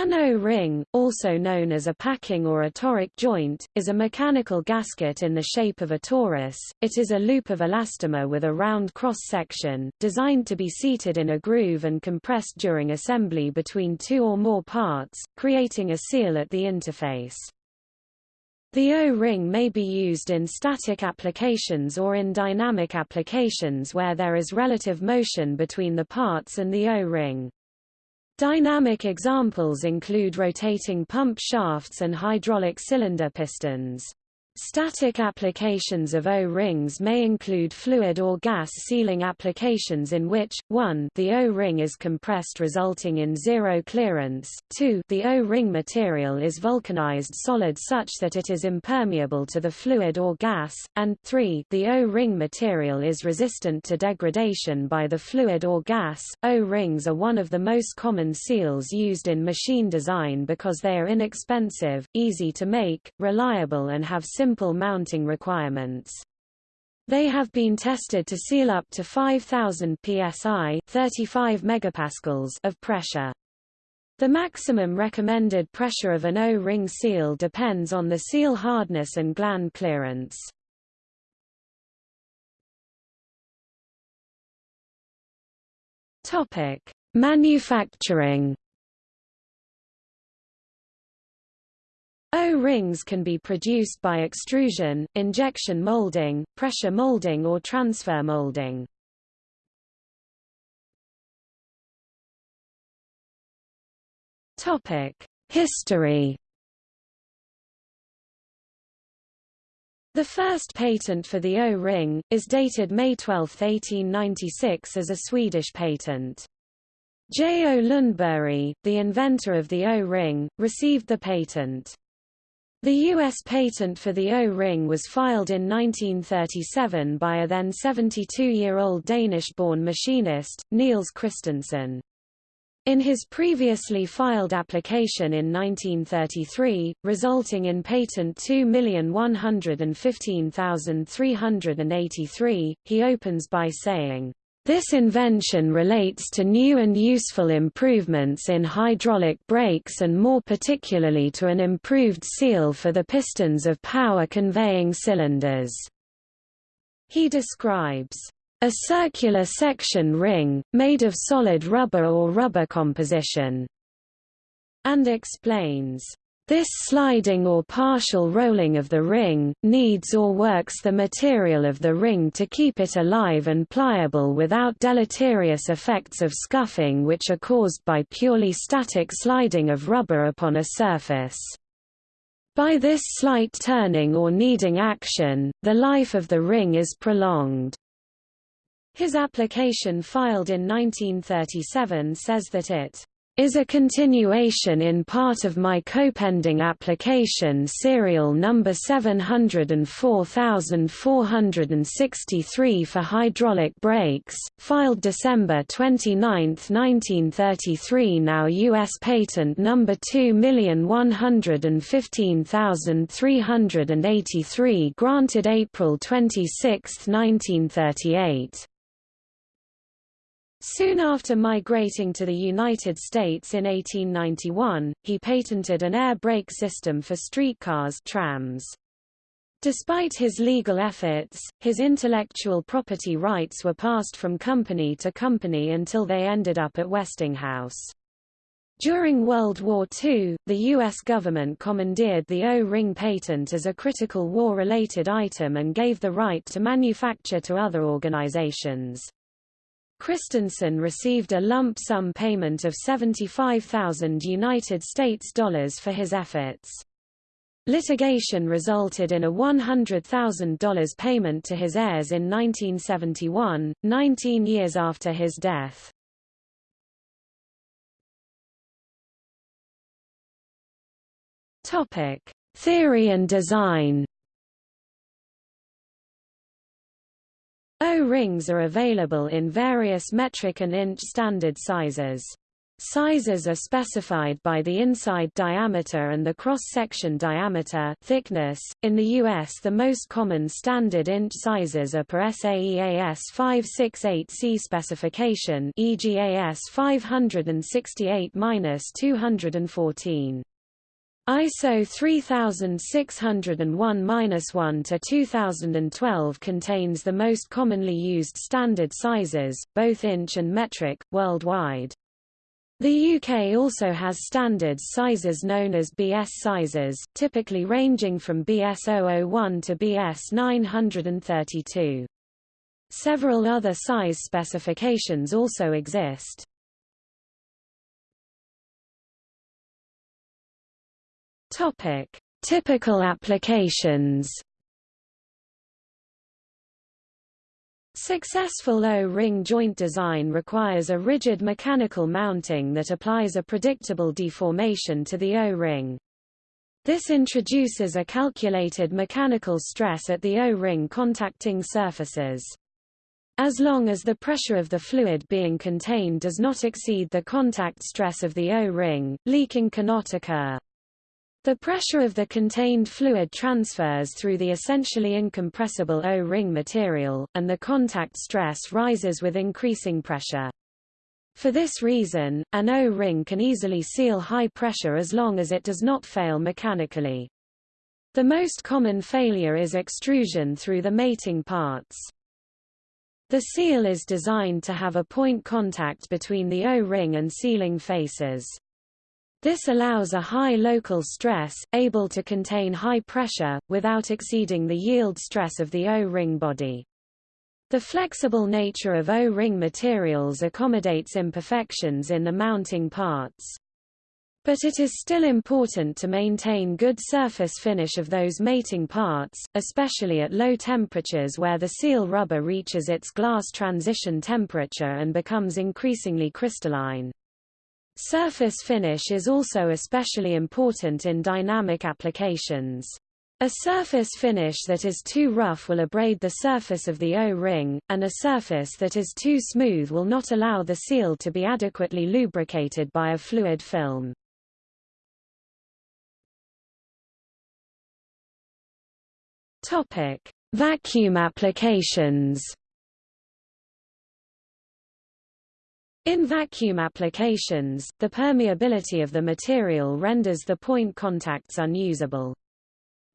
An O-ring, also known as a packing or a toric joint, is a mechanical gasket in the shape of a torus. It is a loop of elastomer with a round cross-section, designed to be seated in a groove and compressed during assembly between two or more parts, creating a seal at the interface. The O-ring may be used in static applications or in dynamic applications where there is relative motion between the parts and the O-ring. Dynamic examples include rotating pump shafts and hydraulic cylinder pistons. Static applications of O-rings may include fluid or gas sealing applications in which, 1 the O-ring is compressed resulting in zero clearance, 2 the O-ring material is vulcanized solid such that it is impermeable to the fluid or gas, and 3 the O-ring material is resistant to degradation by the fluid or gas. O-rings are one of the most common seals used in machine design because they are inexpensive, easy to make, reliable and have simple simple mounting requirements. They have been tested to seal up to 5000 psi 35 megapascals of pressure. The maximum recommended pressure of an O-ring seal depends on the seal hardness and gland clearance. Topic: Manufacturing O-rings can be produced by extrusion, injection molding, pressure molding or transfer molding. History. The first patent for the O-ring, is dated May 12, 1896 as a Swedish patent. J. O. Lundberg, the inventor of the O-ring, received the patent. The U.S. patent for the O-ring was filed in 1937 by a then 72-year-old Danish-born machinist, Niels Christensen. In his previously filed application in 1933, resulting in patent 2,115,383, he opens by saying, this invention relates to new and useful improvements in hydraulic brakes and more particularly to an improved seal for the pistons of power-conveying cylinders. He describes a circular section ring, made of solid rubber or rubber composition, and explains this sliding or partial rolling of the ring, needs or works the material of the ring to keep it alive and pliable without deleterious effects of scuffing which are caused by purely static sliding of rubber upon a surface. By this slight turning or kneading action, the life of the ring is prolonged. His application filed in 1937 says that it is a continuation in part of my copending application serial number 704463 for hydraulic brakes, filed December 29, 1933 now U.S. patent number 2115383 granted April 26, 1938. Soon after migrating to the United States in 1891, he patented an air brake system for streetcars trams. Despite his legal efforts, his intellectual property rights were passed from company to company until they ended up at Westinghouse. During World War II, the U.S. government commandeered the O-ring patent as a critical war-related item and gave the right to manufacture to other organizations. Christensen received a lump sum payment of 75,000 United States dollars for his efforts. Litigation resulted in a $100,000 payment to his heirs in 1971, 19 years after his death. Topic: Theory and design. O-rings are available in various metric and inch standard sizes. Sizes are specified by the inside diameter and the cross-section diameter thickness. In the US the most common standard inch sizes are per SAE 568C specification EGAS 568-214. ISO 3601-1 to 2012 contains the most commonly used standard sizes, both inch and metric, worldwide. The UK also has standard sizes known as BS sizes, typically ranging from BS 001 to BS 932. Several other size specifications also exist. Topic: Typical applications. Successful O-ring joint design requires a rigid mechanical mounting that applies a predictable deformation to the O-ring. This introduces a calculated mechanical stress at the O-ring contacting surfaces. As long as the pressure of the fluid being contained does not exceed the contact stress of the O-ring, leaking cannot occur. The pressure of the contained fluid transfers through the essentially incompressible O-ring material, and the contact stress rises with increasing pressure. For this reason, an O-ring can easily seal high pressure as long as it does not fail mechanically. The most common failure is extrusion through the mating parts. The seal is designed to have a point contact between the O-ring and sealing faces. This allows a high local stress, able to contain high pressure, without exceeding the yield stress of the O-ring body. The flexible nature of O-ring materials accommodates imperfections in the mounting parts. But it is still important to maintain good surface finish of those mating parts, especially at low temperatures where the seal rubber reaches its glass transition temperature and becomes increasingly crystalline. Surface finish is also especially important in dynamic applications. A surface finish that is too rough will abrade the surface of the O-ring, and a surface that is too smooth will not allow the seal to be adequately lubricated by a fluid film. Topic: Vacuum applications. In vacuum applications, the permeability of the material renders the point contacts unusable.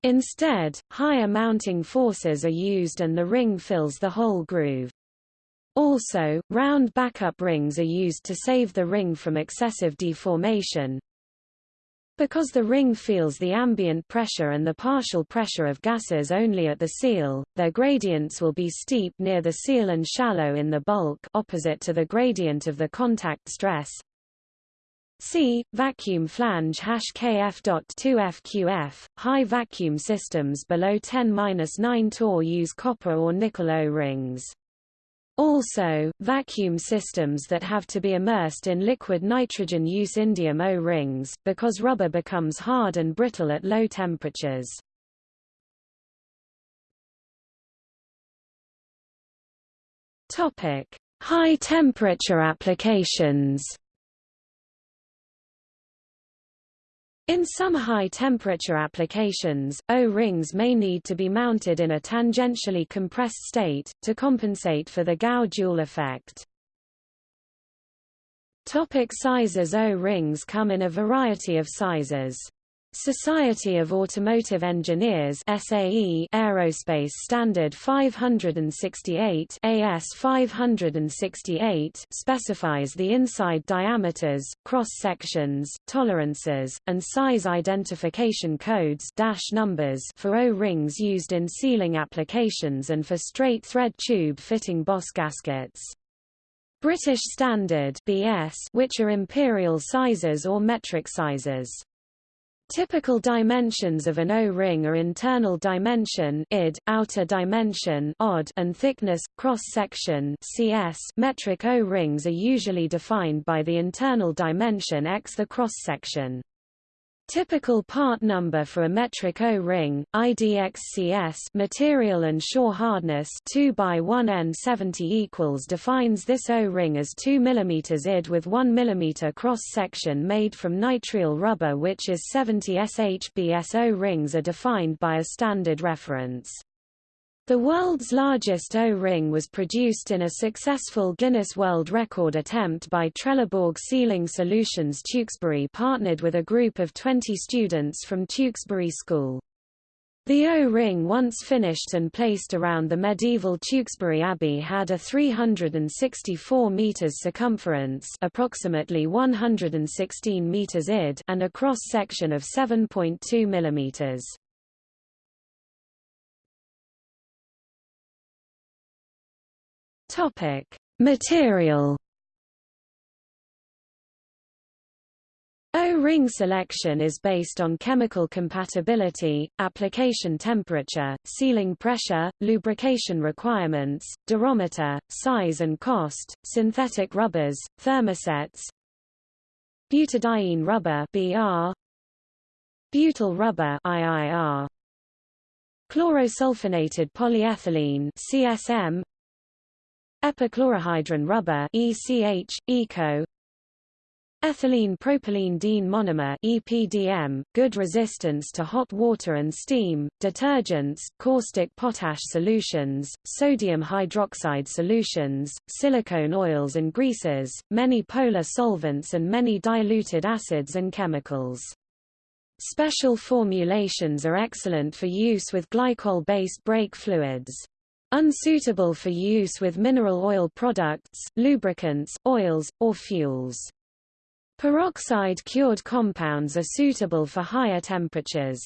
Instead, higher mounting forces are used and the ring fills the whole groove. Also, round backup rings are used to save the ring from excessive deformation, because the ring feels the ambient pressure and the partial pressure of gases only at the seal, their gradients will be steep near the seal and shallow in the bulk opposite to the gradient of the contact stress. C. Vacuum flange KF.2FQF. High vacuum systems below 10-9 torr use copper or nickel O-rings. Also, vacuum systems that have to be immersed in liquid nitrogen use indium O-rings, because rubber becomes hard and brittle at low temperatures. High temperature applications In some high-temperature applications, O-rings may need to be mounted in a tangentially compressed state, to compensate for the Gough-Joule effect. Topic sizes O-rings come in a variety of sizes. Society of Automotive Engineers SAE Aerospace Standard 568 AS 568 specifies the inside diameters, cross-sections, tolerances, and size identification codes dash numbers for O-rings used in sealing applications and for straight thread tube fitting Boss gaskets. British Standard BS which are imperial sizes or metric sizes. Typical dimensions of an O-ring are internal dimension id, outer dimension odd, and thickness, cross-section cs. Metric O-rings are usually defined by the internal dimension x the cross-section. Typical part number for a metric O-ring, IDXCS material and shore hardness 2 by 1 N70 equals defines this O-ring as 2 mm id with 1 mm cross-section made from nitrile rubber which is 70 SHBS O-rings are defined by a standard reference. The world's largest O-ring was produced in a successful Guinness World Record attempt by Trelleborg Sealing Solutions Tewkesbury partnered with a group of 20 students from Tewkesbury School. The O-ring once finished and placed around the medieval Tewkesbury Abbey had a 364 meters circumference, approximately 116 meters id, and a cross section of 7.2 millimeters. Topic: Material. O-ring selection is based on chemical compatibility, application temperature, sealing pressure, lubrication requirements, durometer, size and cost, synthetic rubbers, thermosets, butadiene rubber (BR), butyl rubber (IIR), chlorosulfonated polyethylene (CSM), epichlorohydrin rubber ECH, ECO Ethylene propylene diene monomer EPDM, good resistance to hot water and steam, detergents, caustic potash solutions, sodium hydroxide solutions, silicone oils and greases, many polar solvents and many diluted acids and chemicals. Special formulations are excellent for use with glycol-based brake fluids. Unsuitable for use with mineral oil products, lubricants, oils, or fuels. Peroxide-cured compounds are suitable for higher temperatures.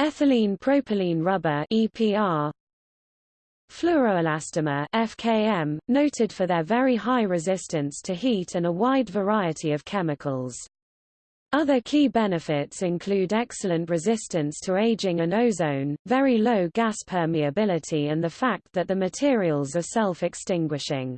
Ethylene propylene rubber EPR Fluoroelastomer FKM, noted for their very high resistance to heat and a wide variety of chemicals. Other key benefits include excellent resistance to aging and ozone, very low gas permeability and the fact that the materials are self-extinguishing.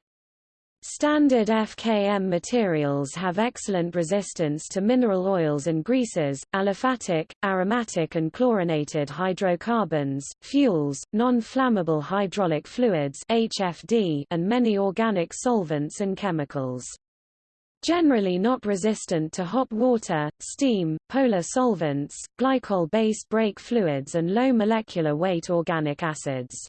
Standard FKM materials have excellent resistance to mineral oils and greases, aliphatic, aromatic and chlorinated hydrocarbons, fuels, non-flammable hydraulic fluids HFD, and many organic solvents and chemicals. Generally not resistant to hot water, steam, polar solvents, glycol-based brake fluids and low molecular weight organic acids.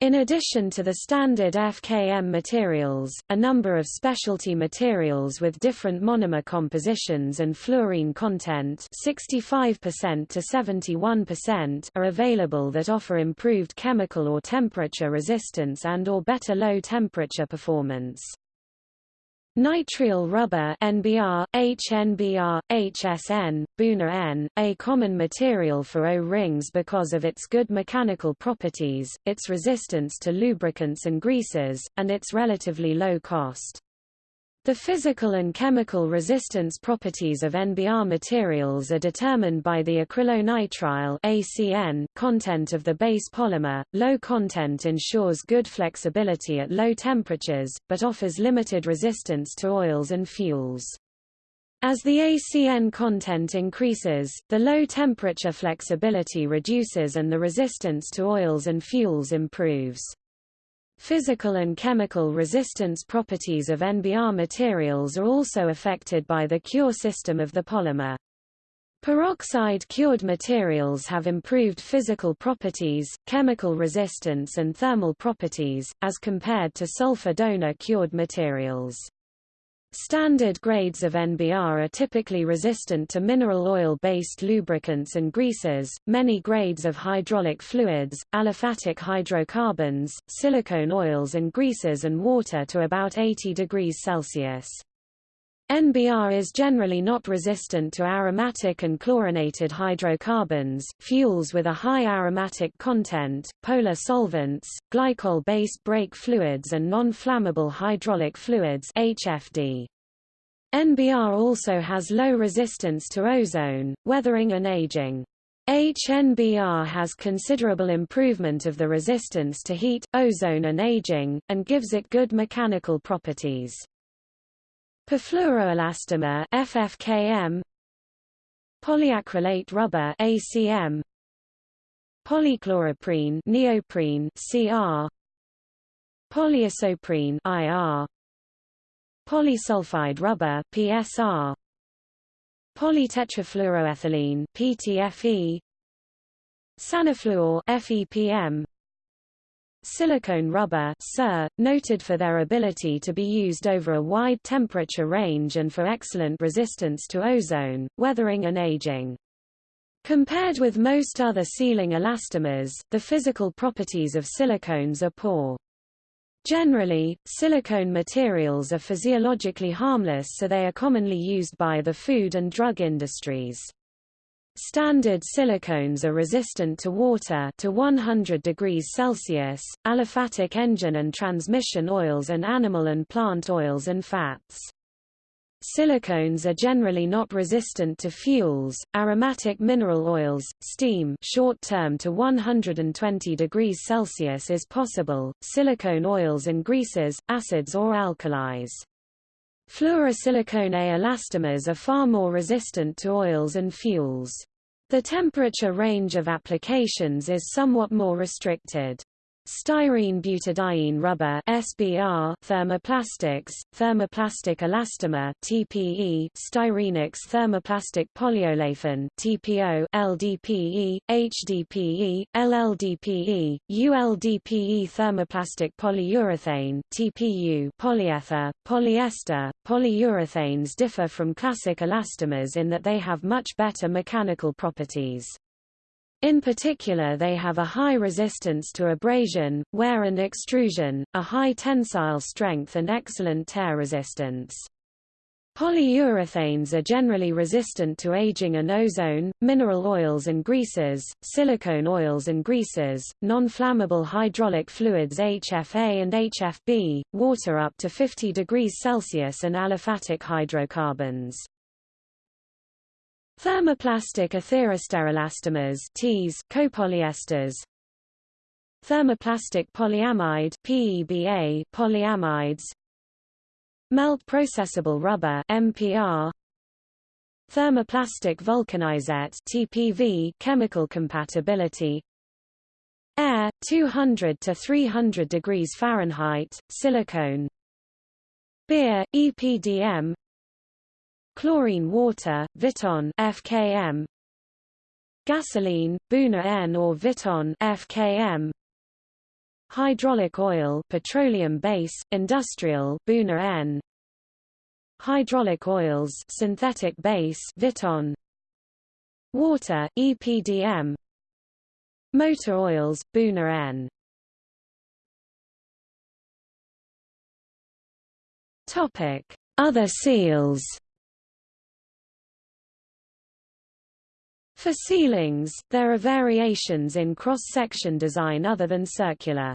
In addition to the standard FKM materials, a number of specialty materials with different monomer compositions and fluorine content 65% to 71% are available that offer improved chemical or temperature resistance and or better low temperature performance. Nitrile rubber NBR, HNBR, HSN, Buna N, a common material for O-rings because of its good mechanical properties, its resistance to lubricants and greases, and its relatively low cost. The physical and chemical resistance properties of NBR materials are determined by the acrylonitrile ACN content of the base polymer. Low content ensures good flexibility at low temperatures, but offers limited resistance to oils and fuels. As the ACN content increases, the low temperature flexibility reduces and the resistance to oils and fuels improves. Physical and chemical resistance properties of NBR materials are also affected by the cure system of the polymer. Peroxide-cured materials have improved physical properties, chemical resistance and thermal properties, as compared to sulfur donor-cured materials. Standard grades of NBR are typically resistant to mineral oil-based lubricants and greases, many grades of hydraulic fluids, aliphatic hydrocarbons, silicone oils and greases and water to about 80 degrees Celsius. NBR is generally not resistant to aromatic and chlorinated hydrocarbons, fuels with a high aromatic content, polar solvents, glycol-based brake fluids and non-flammable hydraulic fluids HFD. NBR also has low resistance to ozone, weathering and aging. HNBR has considerable improvement of the resistance to heat, ozone and aging, and gives it good mechanical properties. Perfluoroelastomer FFKM polyacrylate rubber ACM polychloroprene neoprene CR polyisoprene IR polysulfide rubber PSR polytetrafluoroethylene PTFE Sanifluor FEPM Silicone rubber SIR, noted for their ability to be used over a wide temperature range and for excellent resistance to ozone, weathering and aging. Compared with most other sealing elastomers, the physical properties of silicones are poor. Generally, silicone materials are physiologically harmless so they are commonly used by the food and drug industries. Standard silicones are resistant to water to 100 degrees Celsius, aliphatic engine and transmission oils and animal and plant oils and fats. Silicones are generally not resistant to fuels, aromatic mineral oils, steam short-term to 120 degrees Celsius is possible, silicone oils and greases, acids or alkalis. Fluorosilicone elastomers are far more resistant to oils and fuels. The temperature range of applications is somewhat more restricted. Styrene butadiene rubber SBR thermoplastics, thermoplastic elastomer TPE, Styrenics thermoplastic polyolefin TPO, LDPE, HDPE, LLDPE, ULDPE thermoplastic polyurethane TPU, polyether, polyester, polyurethanes differ from classic elastomers in that they have much better mechanical properties. In particular they have a high resistance to abrasion, wear and extrusion, a high tensile strength and excellent tear resistance. Polyurethanes are generally resistant to aging and ozone, mineral oils and greases, silicone oils and greases, non-flammable hydraulic fluids HFA and HFB, water up to 50 degrees Celsius and aliphatic hydrocarbons. Thermoplastic etheresterelastomers TEAs, copolyesters. Thermoplastic polyamide PEBA, polyamides. Melt processable rubber MPR Thermoplastic vulcanizate TPV chemical compatibility. Air 200 to 300 degrees Fahrenheit silicone. Beer EPDM Chlorine water, Viton FKM. Gasoline, Buna N or Viton FKM. Hydraulic oil, petroleum base, industrial, Buna N. Hydraulic oils, synthetic base, Viton. Water, EPDM. Motor oils, Buna N. Topic: Other seals. For ceilings, there are variations in cross-section design other than circular.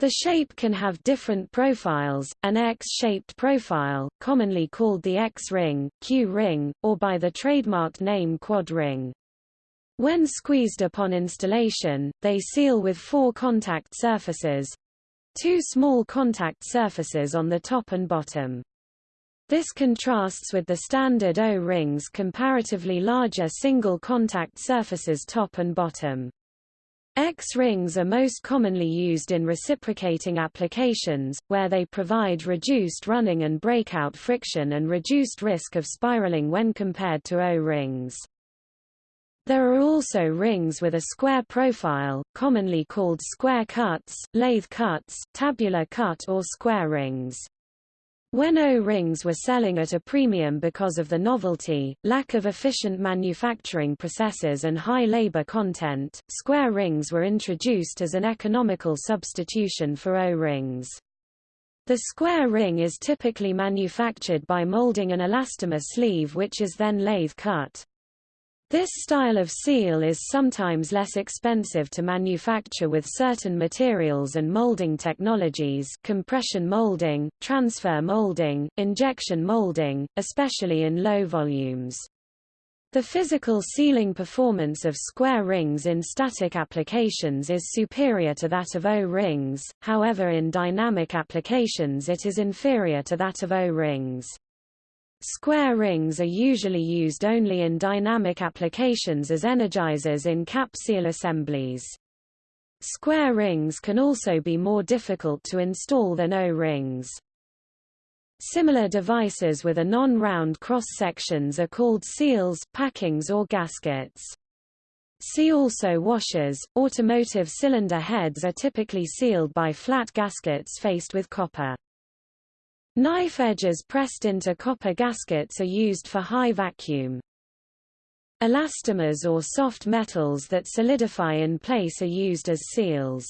The shape can have different profiles, an X-shaped profile, commonly called the X-ring, Q-ring, or by the trademarked name quad ring. When squeezed upon installation, they seal with four contact surfaces—two small contact surfaces on the top and bottom. This contrasts with the standard O-rings comparatively larger single-contact surfaces top and bottom. X-rings are most commonly used in reciprocating applications, where they provide reduced running and breakout friction and reduced risk of spiraling when compared to O-rings. There are also rings with a square profile, commonly called square cuts, lathe cuts, tabular cut or square rings. When O-rings were selling at a premium because of the novelty, lack of efficient manufacturing processes and high labor content, square rings were introduced as an economical substitution for O-rings. The square ring is typically manufactured by molding an elastomer sleeve which is then lathe cut. This style of seal is sometimes less expensive to manufacture with certain materials and molding technologies compression molding, transfer molding, injection molding, especially in low volumes. The physical sealing performance of square rings in static applications is superior to that of O-rings, however in dynamic applications it is inferior to that of O-rings. Square rings are usually used only in dynamic applications as energizers in cap seal assemblies. Square rings can also be more difficult to install than O-rings. Similar devices with a non-round cross-sections are called seals, packings or gaskets. See also washers. Automotive cylinder heads are typically sealed by flat gaskets faced with copper. Knife edges pressed into copper gaskets are used for high vacuum. Elastomers or soft metals that solidify in place are used as seals.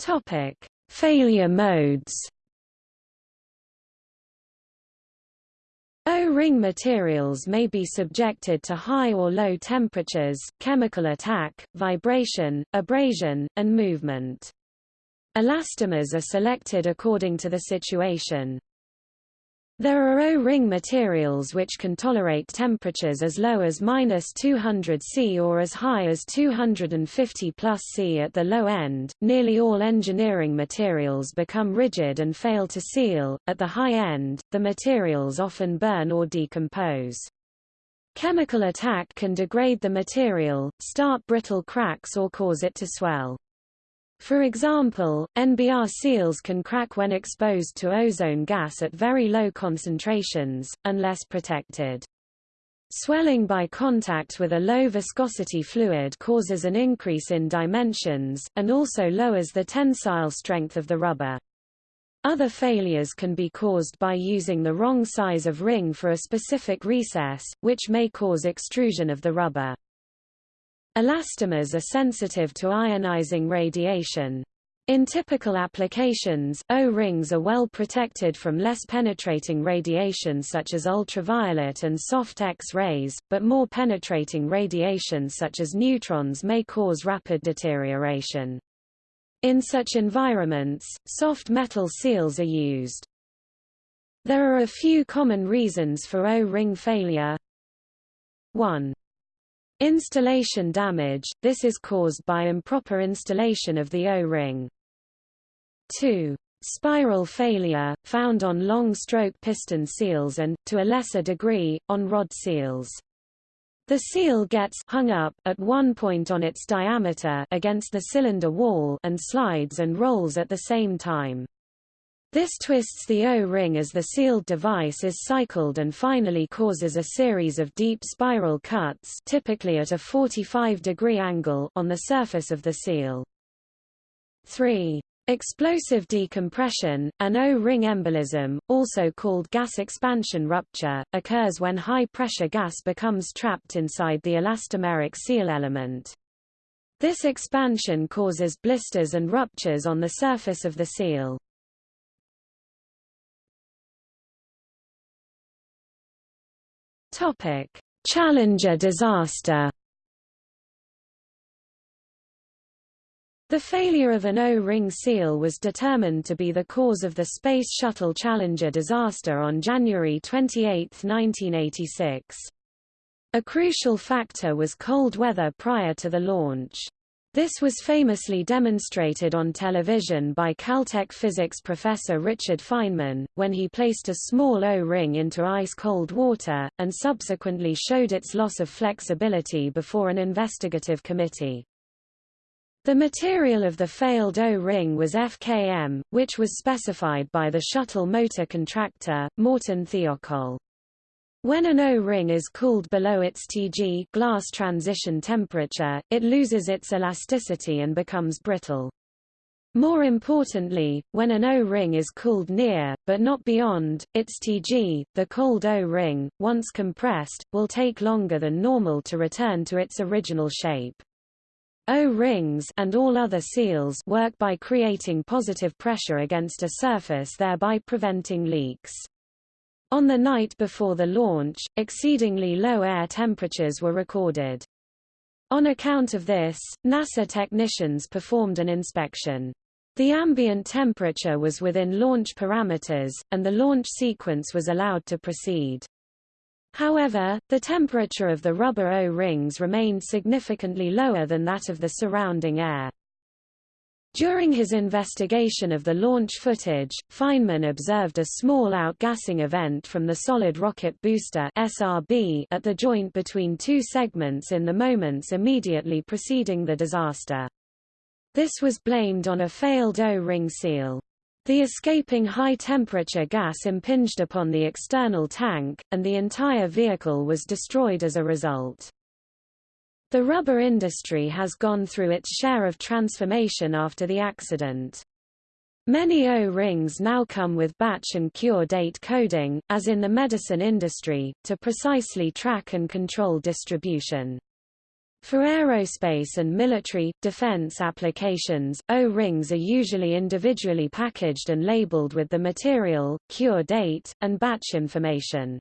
Topic: Failure modes. O-ring materials may be subjected to high or low temperatures, chemical attack, vibration, abrasion, and movement. Elastomers are selected according to the situation. There are O-ring materials which can tolerate temperatures as low as minus 200 C or as high as 250 plus C at the low end. Nearly all engineering materials become rigid and fail to seal. At the high end, the materials often burn or decompose. Chemical attack can degrade the material, start brittle cracks or cause it to swell. For example, NBR seals can crack when exposed to ozone gas at very low concentrations, unless protected. Swelling by contact with a low viscosity fluid causes an increase in dimensions, and also lowers the tensile strength of the rubber. Other failures can be caused by using the wrong size of ring for a specific recess, which may cause extrusion of the rubber. Elastomers are sensitive to ionizing radiation. In typical applications, O-rings are well protected from less penetrating radiation such as ultraviolet and soft X-rays, but more penetrating radiation such as neutrons may cause rapid deterioration. In such environments, soft metal seals are used. There are a few common reasons for O-ring failure. 1. Installation damage – This is caused by improper installation of the O-ring. 2. Spiral failure, found on long-stroke piston seals and, to a lesser degree, on rod seals. The seal gets hung up at one point on its diameter against the cylinder wall and slides and rolls at the same time. This twists the O-ring as the sealed device is cycled and finally causes a series of deep spiral cuts typically at a 45-degree angle on the surface of the seal. 3. Explosive decompression, an O-ring embolism, also called gas expansion rupture, occurs when high-pressure gas becomes trapped inside the elastomeric seal element. This expansion causes blisters and ruptures on the surface of the seal. Topic: Challenger disaster. The failure of an O-ring seal was determined to be the cause of the Space Shuttle Challenger disaster on January 28, 1986. A crucial factor was cold weather prior to the launch. This was famously demonstrated on television by Caltech physics professor Richard Feynman, when he placed a small O-ring into ice-cold water, and subsequently showed its loss of flexibility before an investigative committee. The material of the failed O-ring was FKM, which was specified by the shuttle motor contractor, Morton Thiokol. When an O-ring is cooled below its Tg glass transition temperature, it loses its elasticity and becomes brittle. More importantly, when an O-ring is cooled near, but not beyond, its Tg, the cold O-ring, once compressed, will take longer than normal to return to its original shape. O-rings and all other seals work by creating positive pressure against a surface thereby preventing leaks. On the night before the launch, exceedingly low air temperatures were recorded. On account of this, NASA technicians performed an inspection. The ambient temperature was within launch parameters, and the launch sequence was allowed to proceed. However, the temperature of the rubber O-rings remained significantly lower than that of the surrounding air. During his investigation of the launch footage, Feynman observed a small outgassing event from the solid rocket booster SRB at the joint between two segments in the moments immediately preceding the disaster. This was blamed on a failed O-ring seal. The escaping high-temperature gas impinged upon the external tank, and the entire vehicle was destroyed as a result. The rubber industry has gone through its share of transformation after the accident. Many O-rings now come with batch and cure date coding, as in the medicine industry, to precisely track and control distribution. For aerospace and military, defense applications, O-rings are usually individually packaged and labeled with the material, cure date, and batch information.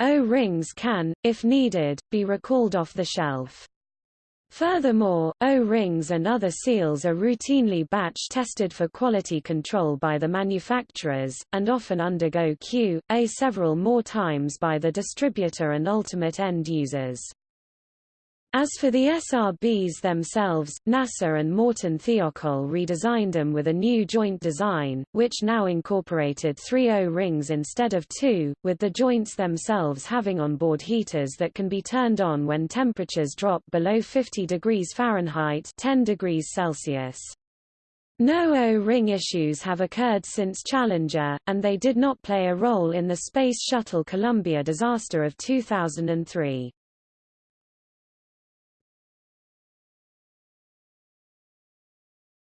O-rings can, if needed, be recalled off the shelf. Furthermore, O-rings and other seals are routinely batch tested for quality control by the manufacturers, and often undergo Q.A. several more times by the distributor and ultimate end users. As for the SRBs themselves, NASA and Morton Thiokol redesigned them with a new joint design, which now incorporated three O-rings instead of two, with the joints themselves having onboard heaters that can be turned on when temperatures drop below 50 degrees Fahrenheit 10 degrees Celsius. No O-ring issues have occurred since Challenger, and they did not play a role in the Space Shuttle Columbia disaster of 2003.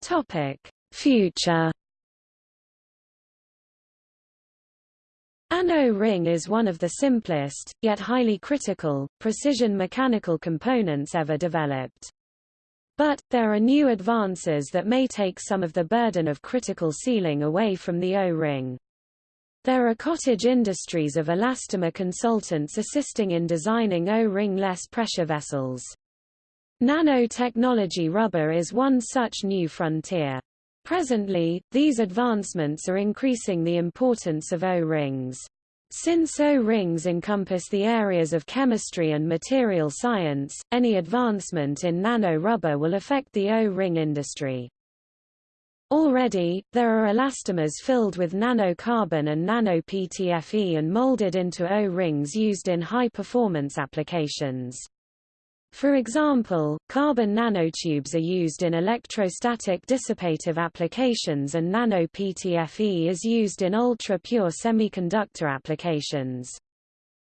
Topic: Future An O-ring is one of the simplest, yet highly critical, precision mechanical components ever developed. But, there are new advances that may take some of the burden of critical sealing away from the O-ring. There are cottage industries of elastomer consultants assisting in designing O-ring less pressure vessels. Nanotechnology rubber is one such new frontier. Presently, these advancements are increasing the importance of O-rings. Since O-rings encompass the areas of chemistry and material science, any advancement in nano-rubber will affect the O-ring industry. Already, there are elastomers filled with nanocarbon and nano-PTFE and molded into O-rings used in high-performance applications. For example, carbon nanotubes are used in electrostatic dissipative applications and nano-PTFE is used in ultra-pure semiconductor applications.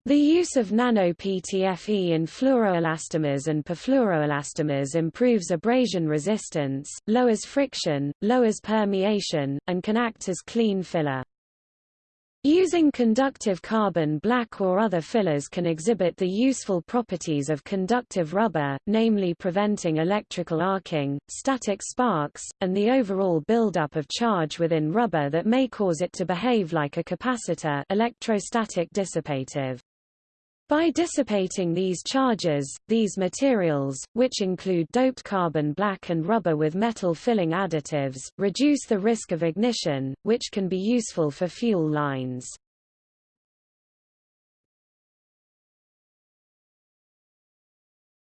The use of nano-PTFE in fluoroelastomers and perfluoroelastomers improves abrasion resistance, lowers friction, lowers permeation, and can act as clean filler. Using conductive carbon black or other fillers can exhibit the useful properties of conductive rubber, namely preventing electrical arcing, static sparks, and the overall buildup of charge within rubber that may cause it to behave like a capacitor electrostatic dissipative. By dissipating these charges, these materials, which include doped carbon black and rubber with metal filling additives, reduce the risk of ignition, which can be useful for fuel lines.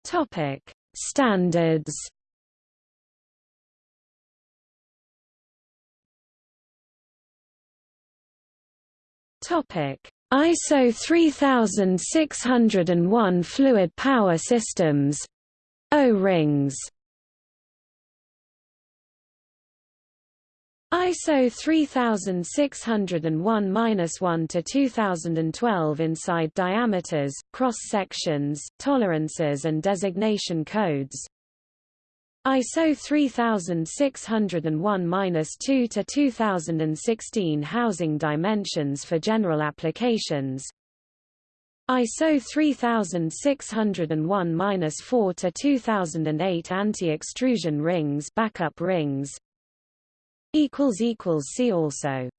Topic: Standards. Topic: ISO 3601 Fluid Power Systems. O-rings ISO 3601-1 to 2012 inside diameters, cross sections, tolerances and designation codes ISO 3601-2 to 2016 Housing dimensions for general applications. ISO 3601-4 to 2008 Anti-extrusion rings backup rings. See also